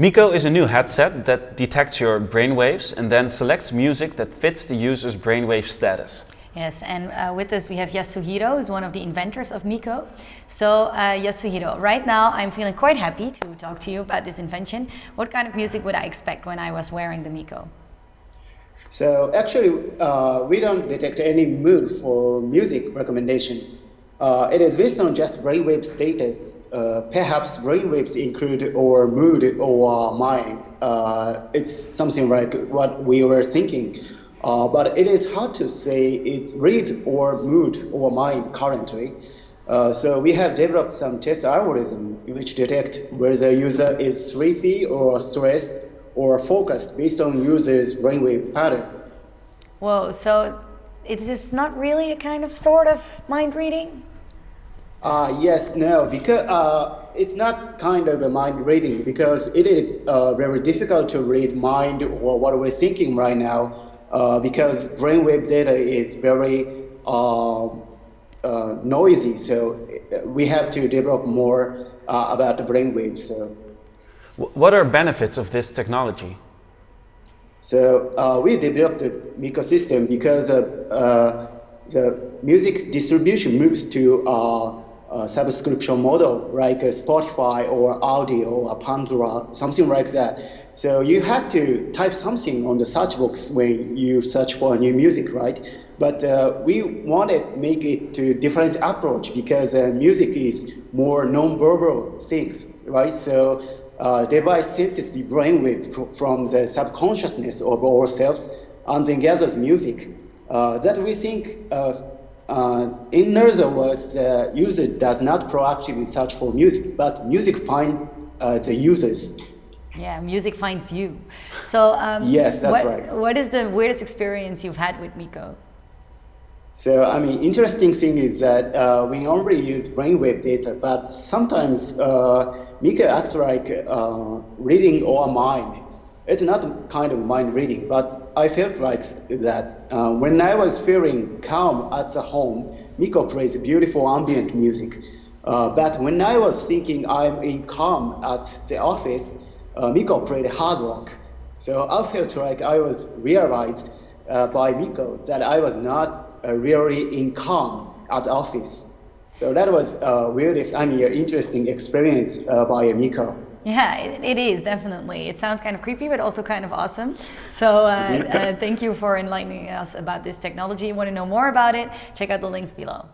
Miko is a new headset that detects your brainwaves and then selects music that fits the user's brainwave status. Yes, and uh, with us we have Yasuhiro, who's one of the inventors of Miko. So uh, Yasuhiro, right now I'm feeling quite happy to talk to you about this invention. What kind of music would I expect when I was wearing the Miko? So actually, uh, we don't detect any mood for music recommendation. Uh, it is based on just brainwave status. Uh, perhaps brainwaves include or mood or mind. Uh, it's something like what we were thinking. Uh, but it is hard to say it's read or mood or mind currently. Uh, so we have developed some test algorithm which detect whether the user is sleepy or stressed or focused based on user's brainwave pattern. Whoa, so it is not really a kind of sort of mind reading? Uh, yes, no, because uh, it's not kind of a mind reading because it is uh, very difficult to read mind or what we're thinking right now uh, because brainwave data is very um, uh, noisy. So uh, we have to develop more about the brainwave. So, what are benefits of this technology? So we developed the Miko system because the music distribution moves to uh, subscription model like Spotify or Rdio or Pandora, something like that. So you had to type something on the search box when you search for a new music, right? But uh, we wanted make it to different approach because uh, music is more non-verbal things, right? So uh, device senses the brainwave from the subconsciousness of ourselves and then gathers music. Uh, that we think uh, uh, in other words, the user does not proactively search for music, but music finds uh, the users. Yeah, music finds you. So um, yes, that's what, right. What is the weirdest experience you've had with Miko? So, I mean, interesting thing is that uh, we normally use brainwave data, but sometimes uh, Miko acts like uh, reading our mind. It's not kind of mind reading, but I felt like that uh, when I was feeling calm at the home, Miko plays beautiful ambient music. Uh, but when I was thinking I'm in calm at the office, uh, Miko played hard rock. So I felt like I was realized uh, by Miko that I was not uh, really in calm at the office. So that was a weirdest, I mean, interesting experience uh, by Miko. Yeah, it, it is definitely. It sounds kind of creepy, but also kind of awesome. So uh, uh, thank you for enlightening us about this technology. Want to know more about it? Check out the links below.